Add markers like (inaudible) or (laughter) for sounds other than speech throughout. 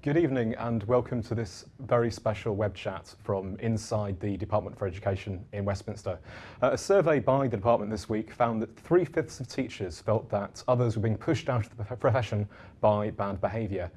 Good evening and welcome to this very special web chat from inside the Department for Education in Westminster. Uh, a survey by the department this week found that three-fifths of teachers felt that others were being pushed out of the profession by bad behaviour.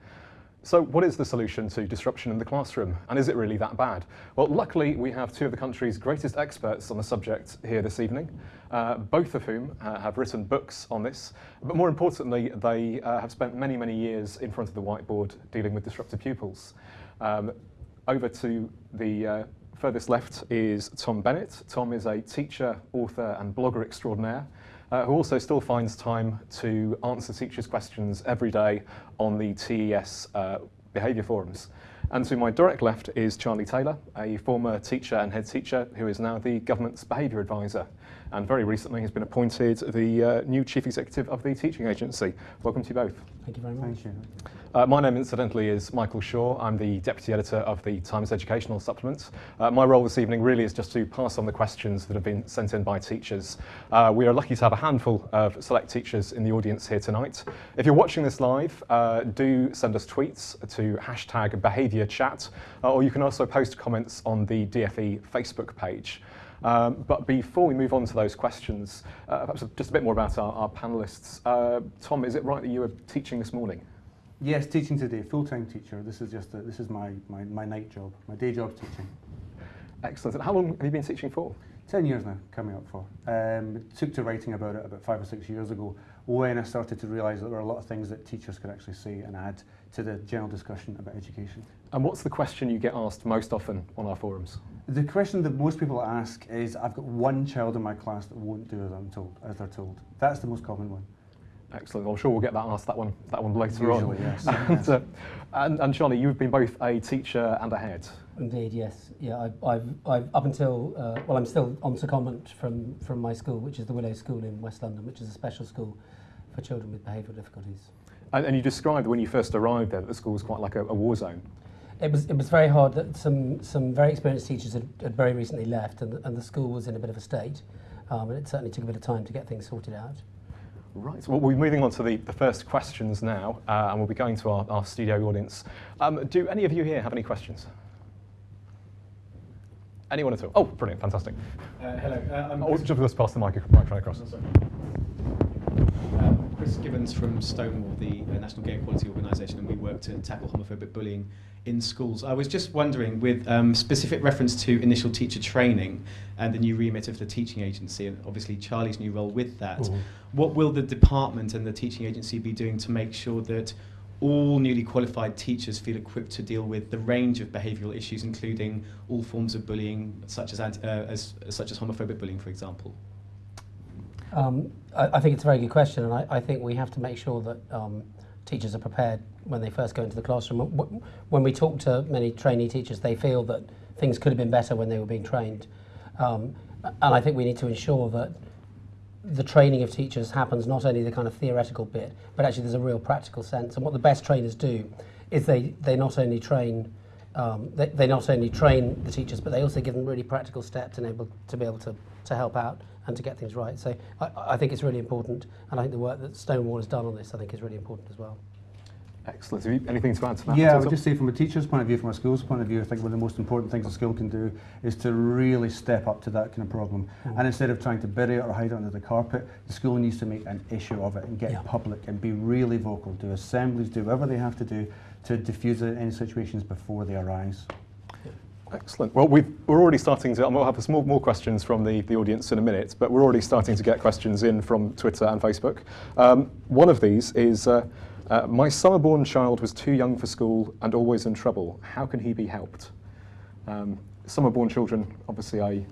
So what is the solution to disruption in the classroom? And is it really that bad? Well, luckily, we have two of the country's greatest experts on the subject here this evening, uh, both of whom uh, have written books on this. But more importantly, they uh, have spent many, many years in front of the whiteboard dealing with disruptive pupils. Um, over to the uh, furthest left is Tom Bennett. Tom is a teacher, author, and blogger extraordinaire uh, who also still finds time to answer teachers' questions every day on the TES uh, behaviour forums. And to my direct left is Charlie Taylor, a former teacher and head teacher who is now the government's behaviour advisor and very recently has been appointed the uh, new Chief Executive of the Teaching Agency. Welcome to you both. Thank you very much. Thank you. Uh, my name, incidentally, is Michael Shaw. I'm the Deputy Editor of the Times Educational Supplement. Uh, my role this evening really is just to pass on the questions that have been sent in by teachers. Uh, we are lucky to have a handful of select teachers in the audience here tonight. If you're watching this live, uh, do send us tweets to hashtag behaviour chat, uh, or you can also post comments on the DFE Facebook page. Um, but before we move on to those questions, uh, perhaps just a bit more about our, our panelists. Uh, Tom, is it right that you were teaching this morning? Yes, teaching today, full-time teacher. This is just a, this is my, my, my night job, my day job teaching. Excellent. And how long have you been teaching for? 10 years now, coming up for. Um, took to writing about it about five or six years ago when I started to realise that there were a lot of things that teachers could actually say and add to the general discussion about education. And what's the question you get asked most often on our forums? The question that most people ask is, I've got one child in my class that won't do as I'm told, as they're told. That's the most common one. Excellent. I'm sure we'll get that asked that one that one later Usually, on. Yes. (laughs) and, yes. Uh, and, and Charlie, you've been both a teacher and a head. Indeed, yes. Yeah, I've, I've, I've up until uh, well, I'm still on secondment from from my school, which is the Willow School in West London, which is a special school for children with behavioural difficulties. And, and you described when you first arrived there that the school was quite like a, a war zone. It was it was very hard that some some very experienced teachers had, had very recently left, and, and the school was in a bit of a state, um, and it certainly took a bit of time to get things sorted out. Right, well, we're moving on to the, the first questions now, uh, and we'll be going to our, our studio audience. Um, do any of you here have any questions? Anyone at all? Oh, brilliant, fantastic. Uh, hello. Uh, I'm oh, just let's pass the mic, microphone across. Chris Gibbons from Stonewall, the uh, National Gay Equality Organisation, and we work to tackle homophobic bullying in schools. I was just wondering, with um, specific reference to initial teacher training and the new remit of the teaching agency, and obviously Charlie's new role with that, mm -hmm. what will the department and the teaching agency be doing to make sure that all newly qualified teachers feel equipped to deal with the range of behavioural issues, including all forms of bullying, such as, uh, as, such as homophobic bullying, for example? Um, I, I, think it's a very good question, and I, I think we have to make sure that um, teachers are prepared when they first go into the classroom. When we talk to many trainee teachers, they feel that things could have been better when they were being trained. Um, and I think we need to ensure that the training of teachers happens not only the kind of theoretical bit, but actually there's a real practical sense. And what the best trainers do is they, they not only train um, they, they not only train the teachers, but they also give them really practical steps and able to be able to, to help out and to get things right. So I, I think it's really important, and I think the work that Stonewall has done on this, I think, is really important as well. Excellent. Have you anything to add to that? Yeah, I would just say from a teacher's point of view, from a school's point of view, I think one of the most important things a school can do is to really step up to that kind of problem. Mm. And instead of trying to bury it or hide it under the carpet, the school needs to make an issue of it and get yeah. public and be really vocal, do assemblies, do whatever they have to do to diffuse it in any situations before they arise. Excellent. Well, we are already starting to, we'll have some more, questions from the, the audience in a minute, but we're already starting to get questions in from Twitter and Facebook. Um, one of these is, uh, uh, my summer-born child was too young for school and always in trouble. How can he be helped? Um, summer-born children, obviously a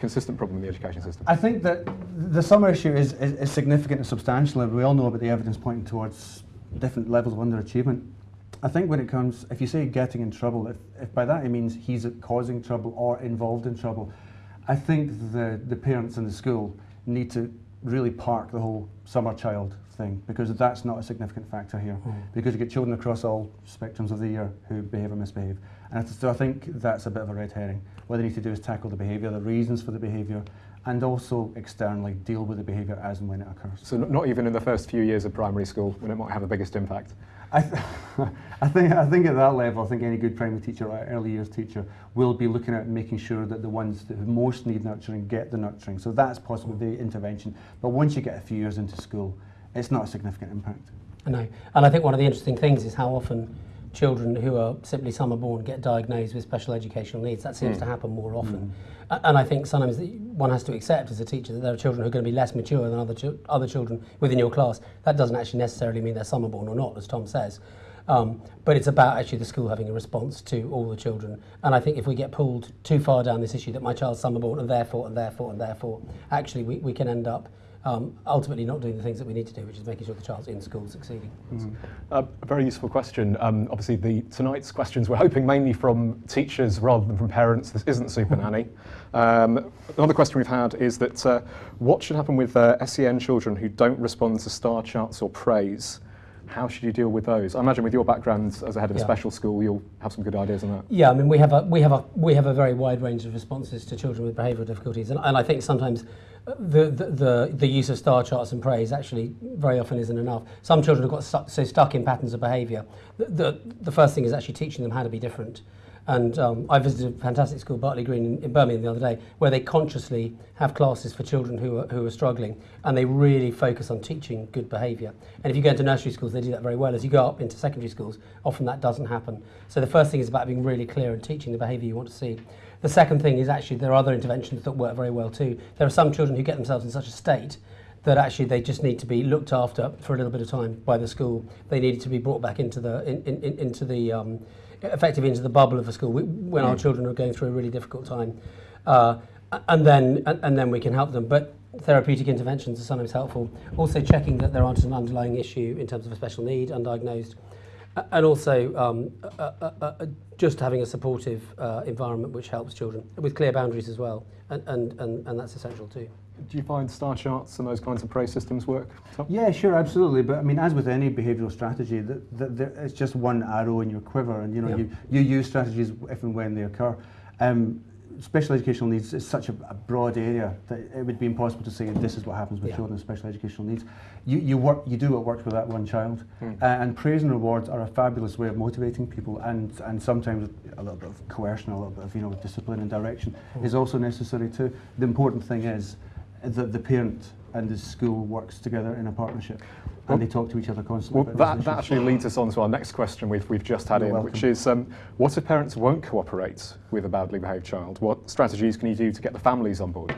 consistent problem in the education system. I think that the summer issue is, is, is significant and substantial, and we all know about the evidence pointing towards different levels of underachievement. I think when it comes, if you say getting in trouble, if, if by that it means he's causing trouble or involved in trouble, I think the, the parents in the school need to really park the whole summer child thing because that's not a significant factor here mm. because you get children across all spectrums of the year who behave or misbehave and so I think that's a bit of a red herring. What they need to do is tackle the behaviour, the reasons for the behaviour and also externally deal with the behaviour as and when it occurs. So not even in the first few years of primary school when it might have the biggest impact? I, th (laughs) I, think, I think at that level, I think any good primary teacher or early years teacher will be looking at making sure that the ones that most need nurturing get the nurturing. So that's possible the intervention. But once you get a few years into school, it's not a significant impact. I know. And I think one of the interesting things is how often children who are simply summer born get diagnosed with special educational needs. That seems Mm. to happen more often. A- And I think sometimes one has to accept as a teacher that there are children who are going to be less mature than other, chil- other children within your class. That doesn't actually necessarily mean they're summer born or not, as Tom says. Um, but it's about actually the school having a response to all the children. And I think if we get pulled too far down this issue that my child's summer born and therefore and therefore and therefore, actually we, we can end up um, ultimately not doing the things that we need to do, which is making sure the child's in school succeeding. Uh, a very useful question. Um, obviously, the tonight's questions we're hoping mainly from teachers rather than from parents. This isn't Super Nanny. Um, another question we've had is that uh, what should happen with uh, SEN children who don't respond to star charts or praise? How should you deal with those? I imagine with your background as a head of a Yeah. special school, you'll have some good ideas on that. Yeah, I mean, we have a we have a we have a very wide range of responses to children with behavioural difficulties, and, and I think sometimes the, the, the, the use of star charts and praise actually very often isn't enough. Some children have got stuck, so stuck in patterns of behaviour. The, the, the first thing is actually teaching them how to be different. And um, I visited a fantastic school, Bartley Green, in, in Birmingham the other day, where they consciously have classes for children who are, who are struggling, and they really focus on teaching good behaviour. And if you go into nursery schools, they do that very well. As you go up into secondary schools, often that doesn't happen. So the first thing is about being really clear and teaching the behaviour you want to see. The second thing is actually there are other interventions that work very well too. There are some children who get themselves in such a state that actually they just need to be looked after for a little bit of time by the school. They need to be brought back into the in, in, in, into the um, effectively into the bubble of the school when mm. our children are going through a really difficult time, uh, and then and, and then we can help them. But therapeutic interventions are sometimes helpful. Also checking that there aren't an underlying issue in terms of a special need, undiagnosed. And also um, uh, uh, uh, uh, just having a supportive uh, environment which helps children with clear boundaries as well. And, and, and, and that's essential too. Do you find star charts and those kinds of praise systems work? Tom? Yeah, sure, absolutely. But I mean, as with any behavioural strategy, that the, the, it's just one arrow in your quiver, and you know, yeah. you, you use strategies if and when they occur. Um, special educational needs is such a, a broad area that it would be impossible to say this is what happens with Yeah. children with special educational needs. You, you work, you do what works with that one child, Mm. and praise and rewards are a fabulous way of motivating people, and and sometimes a little bit of coercion, a little bit of you know discipline and direction is also necessary too. The important thing is that the parent and the school works together in a partnership, and they talk to each other constantly. Well, that, that actually leads us on to our next question we've, we've just had You're in, which is um, what if parents won't cooperate with a badly behaved child? What strategies can you do to get the families on board?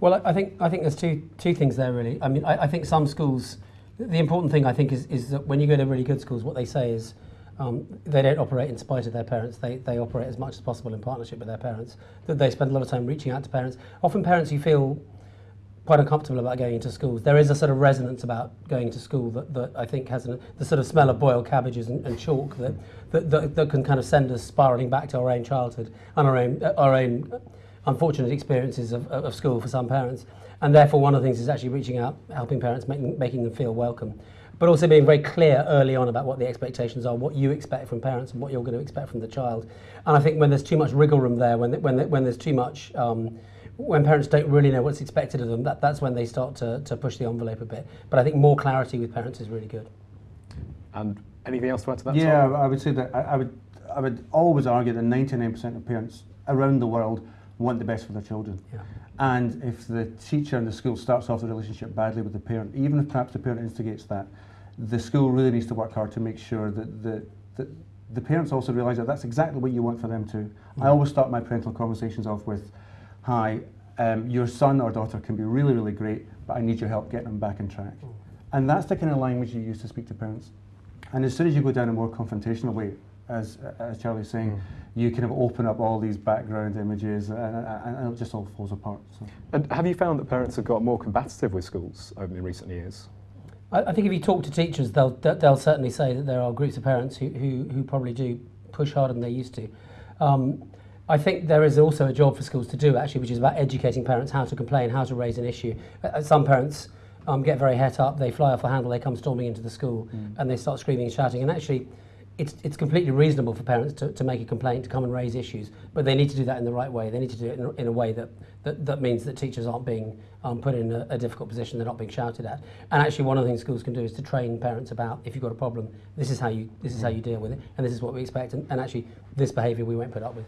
Well, I I think I think there's two two things there really. I mean, I, I think some schools. The important thing I think is is that when you go to really good schools, what they say is um, they don't operate in spite of their parents. They they operate as much as possible in partnership with their parents. That they spend a lot of time reaching out to parents. Often parents who feel quite uncomfortable about going into schools. There is a sort of resonance about going to school that, that I think has an, the sort of smell of boiled cabbages and, and chalk that, that, that, that can kind of send us spiralling back to our own childhood and our own, our own unfortunate experiences of, of school for some parents. And therefore, one of the things is actually reaching out, helping parents, making, making them feel welcome. But also being very clear early on about what the expectations are, what you expect from parents, and what you're going to expect from the child. And I think when there's too much wriggle room there, when, when, when there's too much um, when parents don't really know what's expected of them, that, that's when they start to, to push the envelope a bit. But I think more clarity with parents is really good. And anything else to add to that? yeah, Tom? I would say that I, I would I would always argue that 99% of parents around the world want the best for their children. Yeah. And if the teacher in the school starts off the relationship badly with the parent, even if perhaps the parent instigates that, the school really needs to work hard to make sure that the, that the parents also realise that that's exactly what you want for them too. I mm. always start my parental conversations off with, "Hi, um, your son or daughter can be really, really great, but I need your help getting them back on track." And that's the kind of language you use to speak to parents. And as soon as you go down a more confrontational way, as, as Charlie's saying, Mm. you kind of open up all these background images and, and, and it just all falls apart. So. And have you found that parents have got more combative with schools over in recent years? I, I think if you talk to teachers, they'll, they'll they'll certainly say that there are groups of parents who, who, who probably do push harder than they used to. Um, I think there is also a job for schools to do actually, which is about educating parents how to complain, how to raise an issue. Uh, some parents um, get very het up, they fly off the handle, they come storming into the school Mm. and they start screaming and shouting. And actually, it's, it's completely reasonable for parents to, to make a complaint, to come and raise issues, but they need to do that in the right way. They need to do it in, a- in a way that, that, that means that teachers aren't being um, put in a, a difficult position, they're not being shouted at. And actually one of the things schools can do is to train parents about if you've got a problem, this is how you, this is how you deal with it, and this is what we expect, and, and actually this behaviour we won't put up with.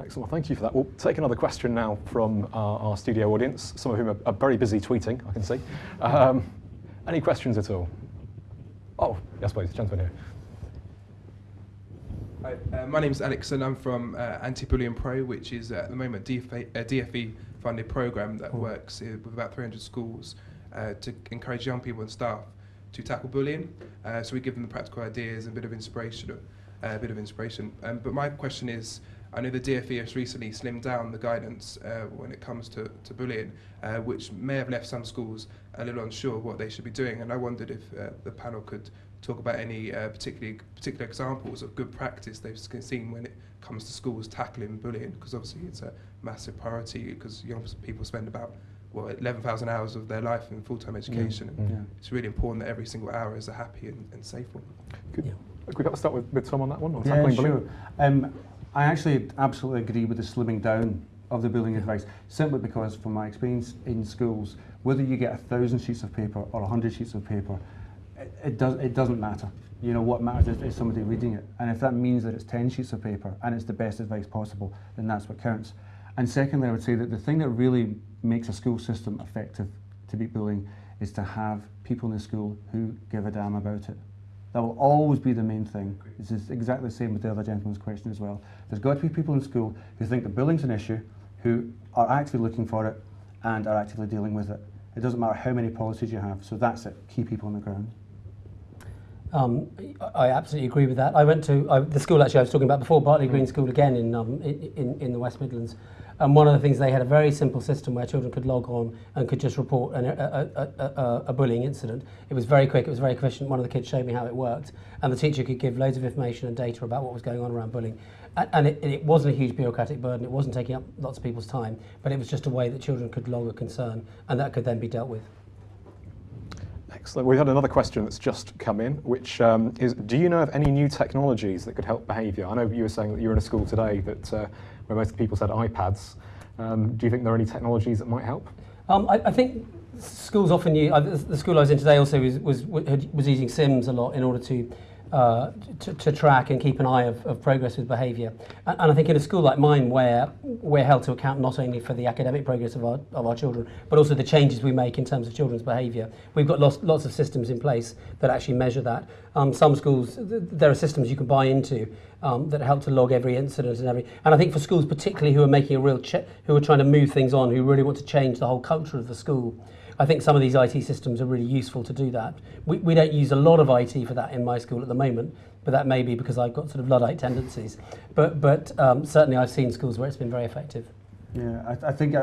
Excellent. Well, thank you for that. We'll take another question now from our, our studio audience, some of whom are, are very busy tweeting, I can see. Um, any questions at all? Oh, yes, please, gentleman here. Hi, uh, my name is Alex and I'm from uh, Anti-Bullying Pro, which is uh, at the moment a DFE, a DFE funded program that works uh, with about 300 schools uh, to encourage young people and staff to tackle bullying. Uh, so we give them the practical ideas and a bit of inspiration, uh, a bit of inspiration. Um, but my question is, I know the DFE has recently slimmed down the guidance uh, when it comes to, to bullying, uh, which may have left some schools a little unsure of what they should be doing. And I wondered if uh, the panel could talk about any uh, particularly particular examples of good practice they've seen when it comes to schools tackling bullying, because obviously it's a massive priority because young people spend about well 11,000 hours of their life in full-time education. and Yeah. It's really important that every single hour is a happy and, and safe one. Could, Yeah. could we perhaps start with, with Tom on that one? On Yeah, sure. bullying? Um, I actually absolutely agree with the slimming down of the bullying advice, simply because from my experience in schools, whether you get a thousand sheets of paper or a hundred sheets of paper, it, it, does, it doesn't matter. You know, what matters is, is somebody reading it. And if that means that it's 10 sheets of paper and it's the best advice possible, then that's what counts. And secondly, I would say that the thing that really makes a school system effective to beat bullying is to have people in the school who give a damn about it. That will always be the main thing. This is exactly the same with the other gentleman's question as well. There's got to be people in school who think that bullying's an issue, who are actually looking for it and are actively dealing with it. It doesn't matter how many policies you have, so that's it. Key people on the ground. Um, I I absolutely agree with that. I went to I, the school actually I was talking about before, Bartley Green School again in, um, in, in, in the West Midlands. And one of the things, they had a very simple system where children could log on and could just report an, a, a, a, a bullying incident. It was very quick, it was very efficient. One of the kids showed me how it worked. And the teacher could give loads of information and data about what was going on around bullying. And, and it, it wasn't a huge bureaucratic burden, it wasn't taking up lots of people's time, but it was just a way that children could log a concern and that could then be dealt with. Excellent. We've had another question that's just come in, which um, is, do you know of any new technologies that could help behaviour? I know you were saying that you were in a school today that uh, where most people said iPads. Um, do you think there are any technologies that might help? Um, I, I think schools often use, uh, the school I was in today also was, was, was using Sims a lot in order to, uh, to, to, track and keep an eye of, of progress with behaviour. And, and, I think in a school like mine, where we're held to account not only for the academic progress of our, of our children, but also the changes we make in terms of children's behaviour, we've got lots, lots of systems in place that actually measure that. Um, some schools, th there are systems you can buy into um, that help to log every incident and every. And I think for schools particularly who are making a real, who are trying to move things on, who really want to change the whole culture of the school. I think some of these IT systems are really useful to do that. We, we don't use a lot of IT for that in my school at the moment, but that may be because I've got sort of Luddite tendencies. But, but um, certainly I've seen schools where it's been very effective. Yeah, I, I think I,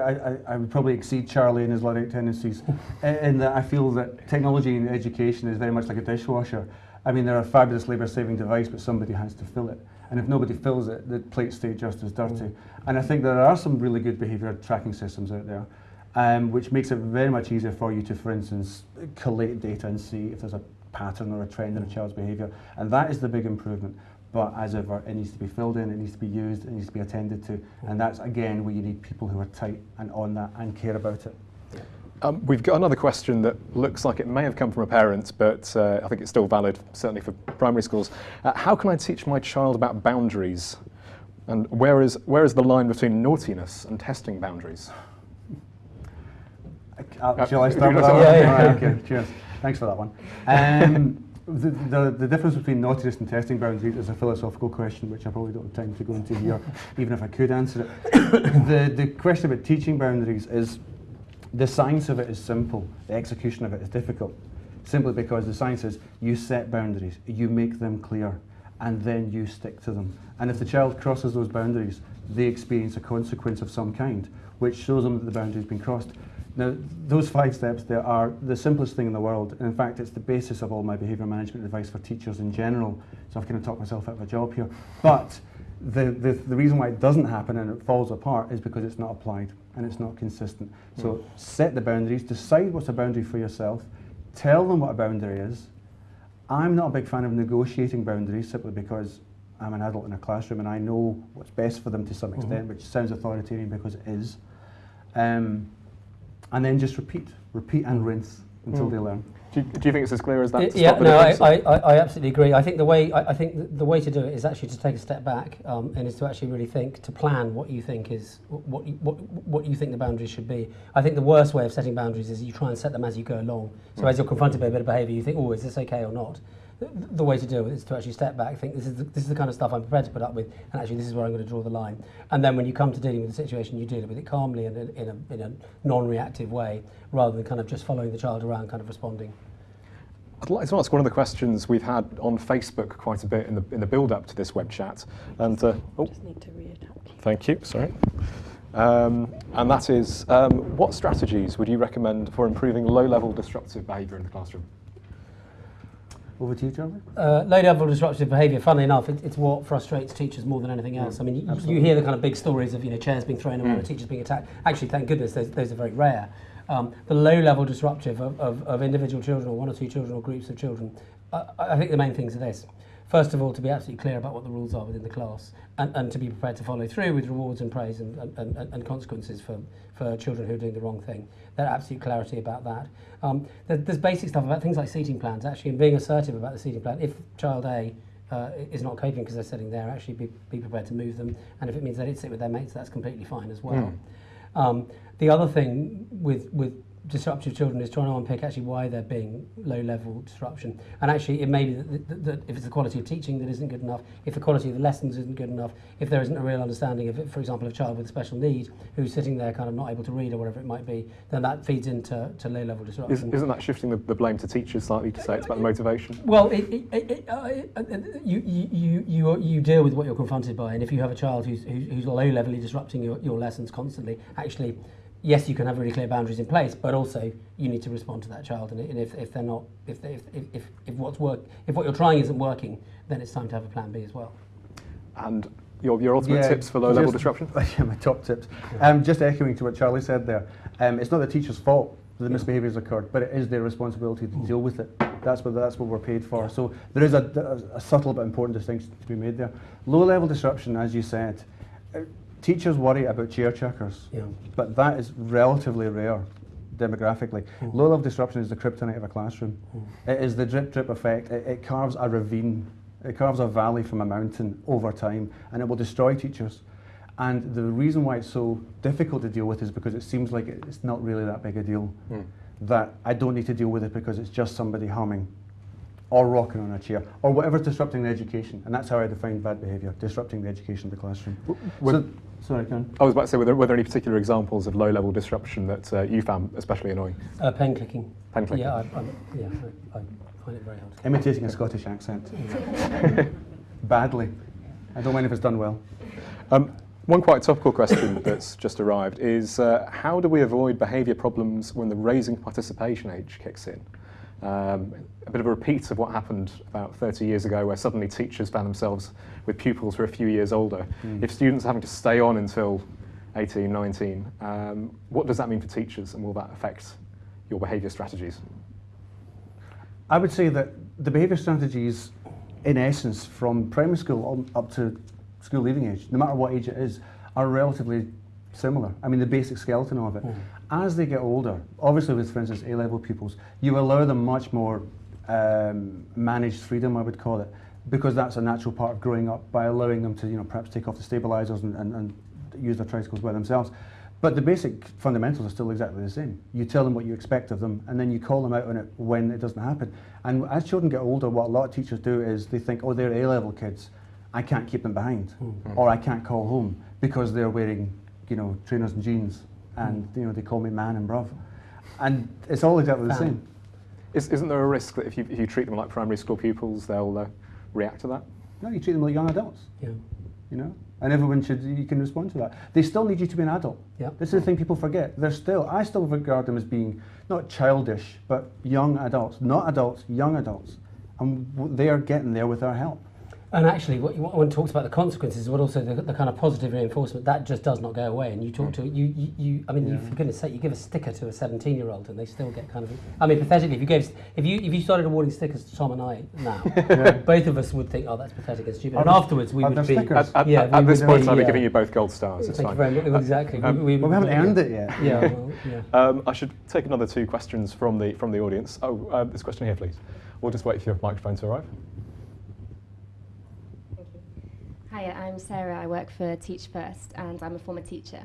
I, I would probably exceed Charlie in his Luddite tendencies (laughs) in, that I feel that technology in education is very much like a dishwasher. I mean, they're a fabulous labour-saving device, but somebody has to fill it. And if nobody fills it, the plates stay just as dirty. Mm. And I think there are some really good behaviour tracking systems out there, um, which makes it very much easier for you to, for instance, collate data and see if there's a pattern or a trend in a child's behaviour. And that is the big improvement. But as ever, it needs to be filled in, it needs to be used, it needs to be attended to. And that's, again, where you need people who are tight and on that and care about it. Um, we've got another question that looks like it may have come from a parent, but uh, I think it's still valid, certainly for primary schools. Uh, how can I teach my child about boundaries? And where is, where is the line between naughtiness and testing boundaries? Uh, shall I Uh, start with that one? yeah, yeah. Right, okay, cheers. Thanks for that one. Um, (laughs) the, the, the difference between naughtiness and testing boundaries is a philosophical question, which I probably don't have time to go into here, (laughs) even if I could answer it. (coughs) the, the question about teaching boundaries is the science of it is simple, the execution of it is difficult. Simply because the science is you set boundaries, you make them clear, and then you stick to them. And if the child crosses those boundaries, they experience a consequence of some kind, which shows them that the boundary has been crossed. Now, those five steps there are the simplest thing in the world. And in fact, it's the basis of all my behaviour management advice for teachers in general. So I've kind of talked myself out of a job here. But the, the, the reason why it doesn't happen and it falls apart is because it's not applied and it's not consistent. So set the boundaries, decide what's a boundary for yourself, tell them what a boundary is, I'm not a big fan of negotiating boundaries simply because I'm an adult in a classroom and I know what's best for them to some extent, which sounds authoritarian because it is. Um, and then just repeat, repeat and rinse until mm. they learn. Do you, do you, think it's as clear as that? It, yeah, no, I, I, I, absolutely agree. I think the way I, I, think the way to do it is actually to take a step back um, and is to actually really think to plan what you think is what you, what what you think the boundaries should be. I think the worst way of setting boundaries is you try and set them as you go along. So mm. as you're confronted by a bit of behaviour, you think, oh, is this okay or not? The, the way to do it is to actually step back, think this is the, this is the kind of stuff I'm prepared to put up with, and actually this is where I'm going to draw the line. And then when you come to dealing with the situation, you deal with it calmly and in, in a in a non-reactive way, rather than kind of just following the child around, kind of responding. I'd like to ask one of the questions we've had on Facebook quite a bit in the, in the build-up to this web chat. And, uh, oh, Just need to reattach. thank you, sorry. Um, and that is, um, what strategies would you recommend for improving low-level disruptive behaviour in the classroom? Over to you, Charlie. Uh, low level disruptive behaviour, funnily enough, it, it's what frustrates teachers more than anything else. I mean, you, you hear the kind of big stories of you know chairs being thrown around, or teachers being attacked. Actually, thank goodness, those, those are very rare. Um, the low level disruptive of, of, of individual children, or one or two children, or groups of children, I, I think the main things are this. first of all, to be absolutely clear about what the rules are within the class and, and to be prepared to follow through with rewards and praise and, and, and consequences for, for children who are doing the wrong thing. That absolute clarity about that. Um, there, there's basic stuff about things like seating plans, actually, and being assertive about the seating plan. If child A uh, is not coping because they're sitting there, actually be, be prepared to move them. And if it means they didn't sit with their mates, that's completely fine as well. Mm. Um, the other thing with, with disruptive children is trying to unpick actually why they're being low level disruption. And actually, it may be that, that, that if it's the quality of teaching that isn't good enough, if the quality of the lessons isn't good enough, if there isn't a real understanding of it, for example, a child with a special need who's sitting there kind of not able to read or whatever it might be, then that feeds into to low level Is, disruption. isn't that shifting the, the blame to teachers slightly to say it's about the motivation? Well, it, it, uh, uh, you, you, you, you, you deal with what you're confronted by, and if you have a child who's, who's, who's low levelly disrupting your, your lessons constantly, actually, yes, you can have really clear boundaries in place, but also you need to respond to that child. And, and if, if they're not, if, they, if, if, if, if what's work, if what you're trying isn't working, then it's time to have a plan B as well. And your, your ultimate Yeah, tips for low-level disruption? (laughs) yeah, my top tips. Um, just echoing to what Charlie said there, um, it's not the teacher's fault that the misbehaviour has occurred, but it is their responsibility to deal with it. That's what that's what we're paid for. So there is a, a, a subtle but important distinction to be made there. Low-level disruption, as you said, teachers worry about chair checkers, Yeah. but that is relatively rare demographically. Hmm. Low-level disruption is the kryptonite of a classroom. Hmm. It is the drip-drip effect. It, it carves a ravine. It carves a valley from a mountain over time, and it will destroy teachers. And the reason why it's so difficult to deal with is because it seems like it's not really that big a deal. Hmm. That I don't need to deal with it because it's just somebody humming or rocking on a chair or whatever's disrupting the education. And that's how I define bad behaviour, disrupting the education of the classroom. would- so, sorry, Ken. I was about to say, were there, were there any particular examples of low-level disruption that uh, you found especially annoying? Uh, pen clicking. Pen clicking. Yeah, I, I, yeah, I, I find it very hard. Imitating a Scottish accent. (laughs) Badly. I don't mind if it's done well. Um, one quite topical question (laughs) that's just arrived is uh, how do we avoid behaviour problems when the raising participation age kicks in? Um, a bit of a repeat of what happened about 30 years ago, where suddenly teachers found themselves with pupils who are a few years older. If students are having to stay on until 18, 19, um, what does that mean for teachers, and will that affect your behaviour strategies? I would say that the behaviour strategies, in essence, from primary school on, up to school leaving age, no matter what age it is, are relatively similar. I mean, the basic skeleton of it. As they get older, obviously with, for instance, A-level pupils, you allow them much more um, managed freedom, I would call it, because that's a natural part of growing up by allowing them to, you know, perhaps take off the stabilisers and, and, and use their tricycles by themselves. But the basic fundamentals are still exactly the same. You tell them what you expect of them, and then you call them out on it when it doesn't happen. And as children get older, what a lot of teachers do is they think, oh, they're A-level kids. I can't keep them behind, or I can't call home because they're wearing, you know, trainers and jeans, and you know they call me man and bruv, and it's all exactly the same. Is, isn't there a risk that if you, if you treat them like primary school pupils, they'll uh, react to that? No, you treat them like young adults, Yeah. you know, and everyone should you can respond to that. They still need you to be an adult. Yeah. This is the thing people forget. They're still, I still regard them as being not childish, but young adults, not adults, young adults, and they are getting there with our help. And actually, what, what one talks about the consequences, but also the, the kind of positive reinforcement that just does not go away. And you talk to you, you, you I mean, you, for goodness' sake, you give a sticker to a 17-year-old, and they still get kind of. I mean, pathetically, if you gave, if you if you started awarding stickers to Tom and I now, (laughs) both of us would think, oh, that's pathetic and stupid. Are And afterwards, we are would there be. stickers? At, at, Yeah, at, we at this point, I'll be yeah. giving you both gold stars. It's Thank fine. very much. Exactly. Um, we, Well, we haven't earned it yet. Yeah, well, (laughs) yeah. Um, I should take another two questions from the from the audience. Oh, uh, this question here, please. We'll just wait for your microphone to arrive. Hiya, I'm Sarah. I work for Teach First, and I'm a former teacher.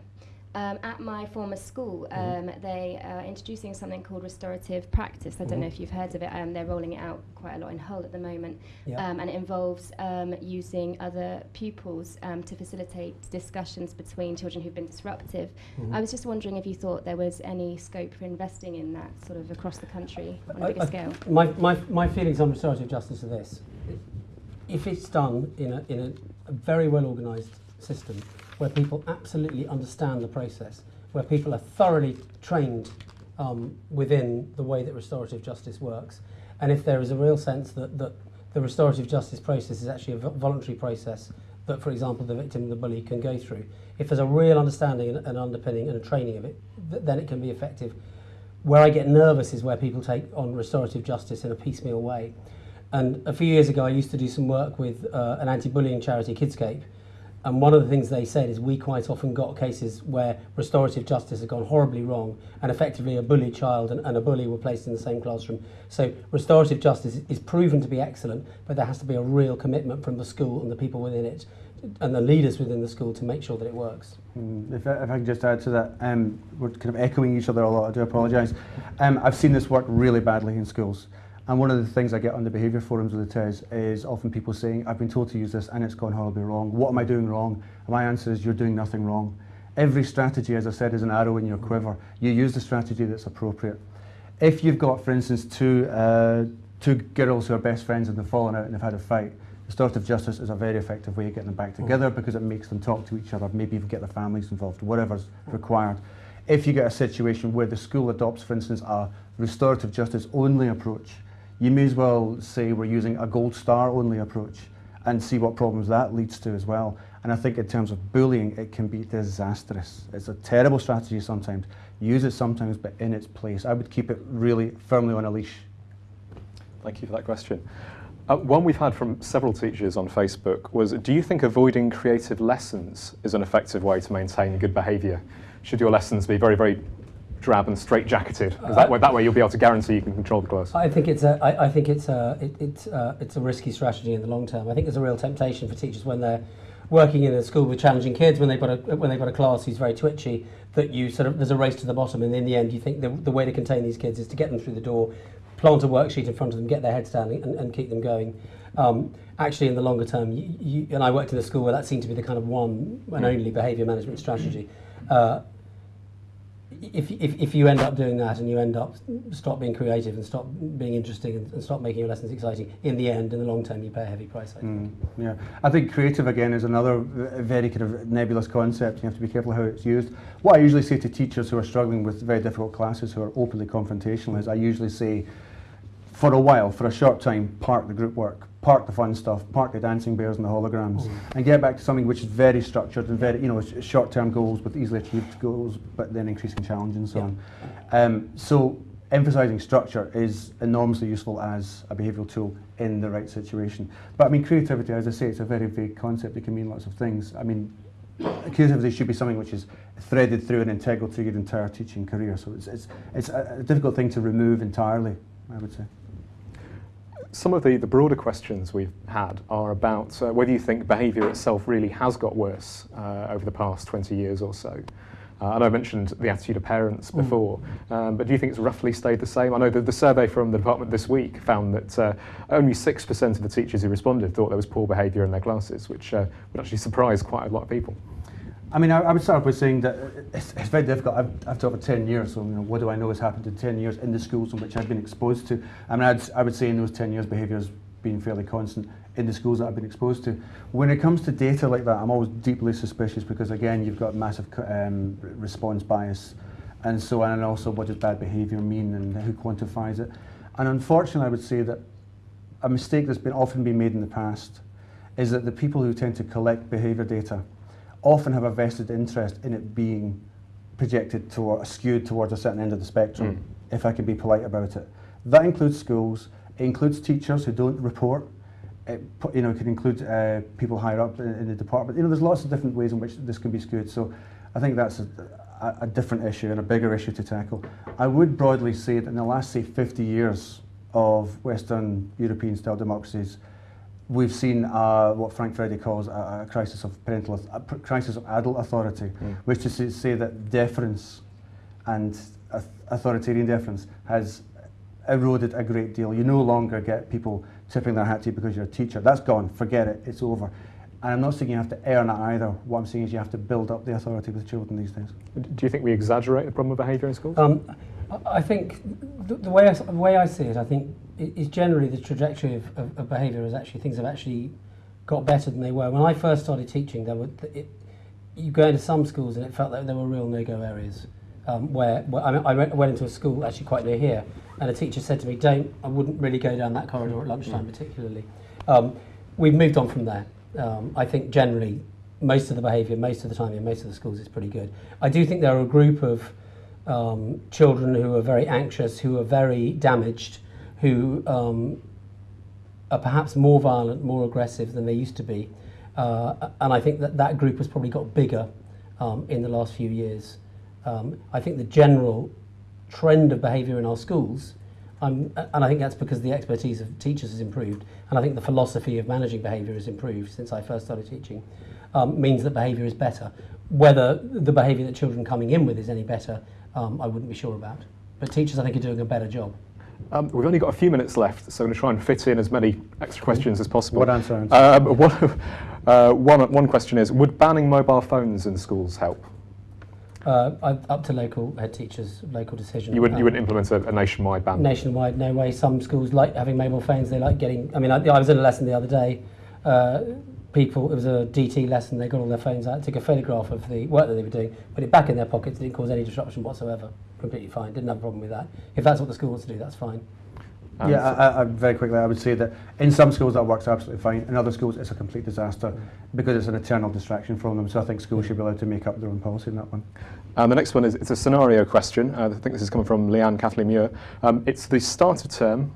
Um, at my former school, um, they are introducing something called restorative practice. I don't know if you've heard of it. Um, they're rolling it out quite a lot in Hull at the moment, Yeah. um, and it involves um, using other pupils um, to facilitate discussions between children who've been disruptive. I was just wondering if you thought there was any scope for investing in that sort of across the country on a I- bigger I- scale. My, my, my feelings on restorative justice are this. If it's done in a, in a, very well organised system where people absolutely understand the process, where people are thoroughly trained um, within the way that restorative justice works, and if there is a real sense that, that the restorative justice process is actually a voluntary process that, for example, the victim and the bully can go through, if there's a real understanding and, and underpinning and a training of it, th- then it can be effective. Where I get nervous is where people take on restorative justice in a piecemeal way. And a few years ago, I used to do some work with uh, an anti-bullying charity, Kidscape. And one of the things they said is we quite often got cases where restorative justice had gone horribly wrong and effectively a bullied child and, and a bully were placed in the same classroom. So restorative justice is proven to be excellent, but there has to be a real commitment from the school and the people within it and the leaders within the school to make sure that it works. Mm, If I, if I can just add to that, um, we're kind of echoing each other a lot. I do apologise. Um, I've seen this work really badly in schools, and one of the things I get on the behaviour forums with the TES is often people saying, "I've been told to use this, and it's gone horribly wrong. What am I doing wrong?" And my answer is, "You're doing nothing wrong. Every strategy, as I said, is an arrow in your quiver. You use the strategy that's appropriate. If you've got, for instance, two uh, two girls who are best friends and they've fallen out and they've had a fight." Restorative justice is a very effective way of getting them back together because it makes them talk to each other, maybe even get their families involved, whatever's required. If you get a situation where the school adopts, for instance, a restorative justice only approach, you may as well say we're using a gold star only approach and see what problems that leads to as well. And I think in terms of bullying, it can be disastrous. It's a terrible strategy sometimes. Use it sometimes, but in its place. I would keep it really firmly on a leash. Thank you for that question. Uh, one we've had from several teachers on Facebook was, do you think avoiding creative lessons is an effective way to maintain good behaviour? Should your lessons be very, very drab and straight-jacketed? 'Cause that, way, that way you'll be able to guarantee you can control the class. I think it's a, I, I think it's a, it, it's, uh, it's a risky strategy in the long term. I think there's a real temptation for teachers when they're working in a school with challenging kids, when they've got a, when they've got a class who's very twitchy, that you sort of, there's a race to the bottom, and in the end, you think the, the way to contain these kids is to get them through the door, plant a worksheet in front of them, get their heads down, and, and keep them going. Um, actually, in the longer term, you, you, and I worked in a school where that seemed to be the kind of one and only behaviour management strategy. Uh, if, if, if you end up doing that and you end up stop being creative and stop being interesting and, and stop making your lessons exciting, in the end, in the long term, you pay a heavy price. I. Mm, yeah, I think creative again is another very kind of nebulous concept. You have to be careful how it's used. What I usually say to teachers who are struggling with very difficult classes who are openly confrontational is I usually say, for a while, for a short time, park the group work, park the fun stuff, park the dancing bears and the holograms, and get back to something which is very structured and very, you know, short-term goals with easily achieved goals, but then increasing challenge and so Yeah. on. Um, so emphasising structure is enormously useful as a behavioural tool in the right situation. But I mean, creativity, as I say, it's a very vague concept. It can mean lots of things. I mean, creativity should be something which is threaded through and integral through your entire teaching career. So it's, it's, it's a, a difficult thing to remove entirely, I would say. Some of the, the broader questions we've had are about uh, whether you think behaviour itself really has got worse uh, over the past 20 years or so. Uh, I I mentioned the attitude of parents before, um, but do you think it's roughly stayed the same? I know that the survey from the department this week found that uh, only 6% of the teachers who responded thought there was poor behaviour in their classes, which uh, would actually surprise quite a lot of people. I mean, I, I would start by saying that it's, it's very difficult. I've, I've taught for 10 years, so you know, what do I know has happened in 10 years in the schools in which I've been exposed to? I mean, I'd, I would say in those 10 years, behaviour has been fairly constant in the schools that I've been exposed to. When it comes to data like that, I'm always deeply suspicious because, again, you've got massive um, response bias. And so, on, and also what does bad behaviour mean and who quantifies it? And unfortunately, I would say that a mistake that's been often been made in the past is that the people who tend to collect behaviour data often have a vested interest in it being projected toward, skewed towards a certain end of the spectrum, if I can be polite about it. That includes schools, it includes teachers who don't report, it, you know, it can include uh, people higher up in, in the department. You know, there's lots of different ways in which this can be skewed. So I think that's a, a, a different issue and a bigger issue to tackle. I would broadly say that in the last, say, 50 years of Western European style democracies, we've seen uh, what Frank Furedi calls a, a crisis of parental, a crisis of adult authority, which is to say that deference and authoritarian deference has eroded a great deal. You no longer get people tipping their hat to you because you're a teacher. That's gone. Forget it. It's over. And I'm not saying you have to earn it either. What I'm saying is you have to build up the authority with children these days. Do you think we exaggerate the problem of behaviour in schools? Um, I- I think the, the way I, s- the way I see it, I think i- is generally the trajectory of, of, of behaviour is actually things have actually got better than they were. When I first started teaching, there were th- it, you go into some schools and it felt like there were real no-go areas. Um, where, where I, mean, I went, went into a school actually quite near here, and a teacher said to me, "Don't, I wouldn't really go down that corridor at lunchtime, particularly." Um, we've moved on from there. Um, I think generally most of the behaviour, most of the time in most of the schools is pretty good. I do think there are a group of um, children who are very anxious, who are very damaged, who um, are perhaps more violent, more aggressive than they used to be. Uh, and I think that that group has probably got bigger um, in the last few years. Um, I think the general trend of behaviour in our schools, um, and I think that's because the expertise of teachers has improved, and I think the philosophy of managing behaviour has improved since I first started teaching, um, means that behaviour is better. Whether the behaviour that children coming in with is any better, um, I wouldn't be sure about. But teachers, I think, are doing a better job. Um, we've only got a few minutes left, so I'm going to try and fit in as many extra questions as possible. What answer? answer? Um, (laughs) one, uh, one, one question is, would banning mobile phones in schools help? Uh, up to local head teachers, local decision. You wouldn't, you Um, wouldn't implement a, a nationwide ban? nationwide, no way. Some schools like having mobile phones. They like getting. I mean, I, I was in a lesson the other day. Uh, people, it was a DT lesson. They got all their phones out, took a photograph of the work that they were doing, put it back in their pockets. Didn't cause any disruption whatsoever. Completely fine. Didn't have a problem with that. If that's what the school wants to do, that's fine. And yeah, I, I, I- very quickly, I would say that in some schools that works absolutely fine. In other schools, it's a complete disaster because it's an eternal distraction from them. So I think schools should be allowed to make up their own policy in that one. And the next one is it's a scenario question. Uh, I think this is coming from Leanne Kathleen Muir. Um, it's the start of term.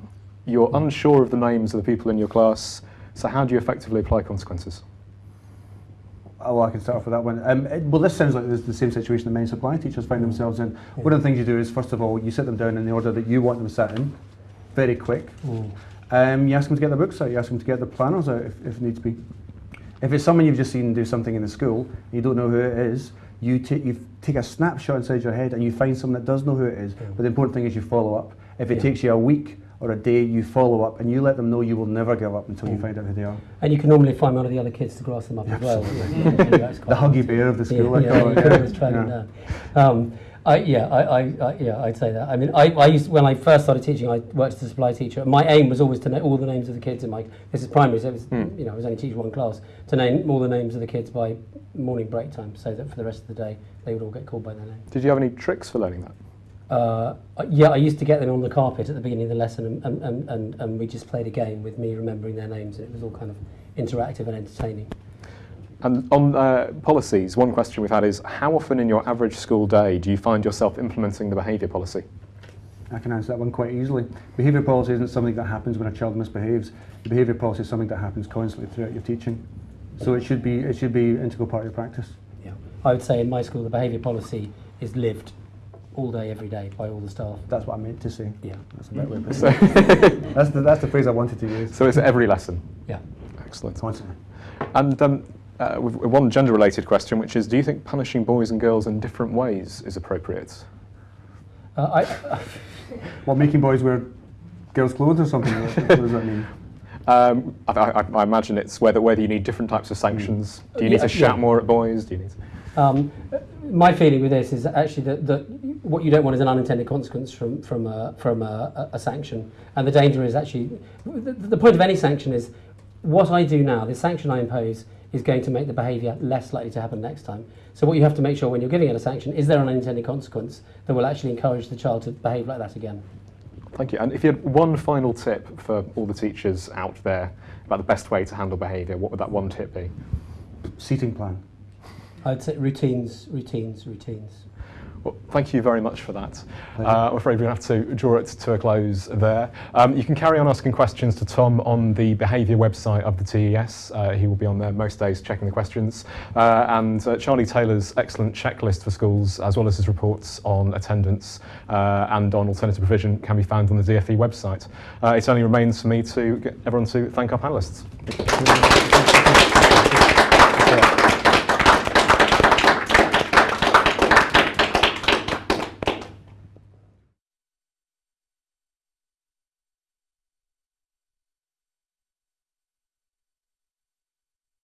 You're unsure of the names of the people in your class. So how do you effectively apply consequences? Oh, well, I can start off with that one. Um, it, well, this sounds like this is the same situation that many supply teachers find themselves in. One of the things you do is, first of all, you sit them down in the order that you want them sat in, very quick. Um, you ask them to get their books out, you ask them to get their planners out if, if needs be. If it's someone you've just seen do something in the school, and you don't know who it is, you, ta- you take a snapshot inside your head and you find someone that does know who it is. But the important thing is you follow up. If it Yeah. takes you a week or a day, you follow up and you let them know you will never give up until you Mm. find out who they are. And you can normally find one of the other kids to grass them up as well. That's The quite- huggy bear of the school, I Yeah, call yeah, it. you can always track them Yeah. Um, I, yeah, I, I, I, yeah, I'd say that. I mean, I, I used when I first started teaching, I worked as a supply teacher. My aim was always to know all the names of the kids in my. This is primary, so it was, Hmm. you know, I was only teaching one class to name all the names of the kids by morning break time, so that for the rest of the day they would all get called by their name. Did you have any tricks for learning that? Uh, yeah, I used to get them on the carpet at the beginning of the lesson, and, and, and, and, and we just played a game with me remembering their names, and it was all kind of interactive and entertaining. And on uh, policies, one question we've had is how often in your average school day do you find yourself implementing the behaviour policy? I can answer that one quite easily. Behaviour policy isn't something that happens when a child misbehaves. The behaviour policy is something that happens constantly throughout your teaching. So it should be it should be an integral part of your practice. Yeah. I would say in my school the behaviour policy is lived all day, every day by all the staff. That's what I meant to say. Yeah. That's a better way of putting So, it. That's the, that's the phrase I wanted to use. so it's every lesson. Yeah. Excellent. And um, uh, we've we've one gender-related question, which is, do you think punishing boys and girls in different ways is appropriate? Uh, I, (laughs) Well, making boys wear girls' clothes or something. what what does that mean? (laughs) Um, I, I, I imagine it's whether whether you need different types of sanctions. Do you need Yeah, to shout yeah. more at boys? Do you need? To, um, my feeling with this is actually that, that what you don't want is an unintended consequence from, from, a, from a, a sanction. And the danger is actually, the, the point of any sanction is what I do now, the sanction I impose, is going to make the behaviour less likely to happen next time. So what you have to make sure when you're giving it a sanction, is there an unintended consequence that will actually encourage the child to behave like that again? Thank you. And if you had one final tip for all the teachers out there about the best way to handle behaviour, what would that one tip be? Seating plan. I'd say routines, routines, routines. Well, thank you very much for that. Uh, I'm afraid we're going to have to draw it to a close there. Um, you can carry on asking questions to Tom on the behaviour website of the TES. Uh, he will be on there most days checking the questions. Uh, and uh, Charlie Taylor's excellent checklist for schools, as well as his reports on attendance uh, and on alternative provision, can be found on the DFE website. Uh, it only remains for me to get everyone to thank our panellists.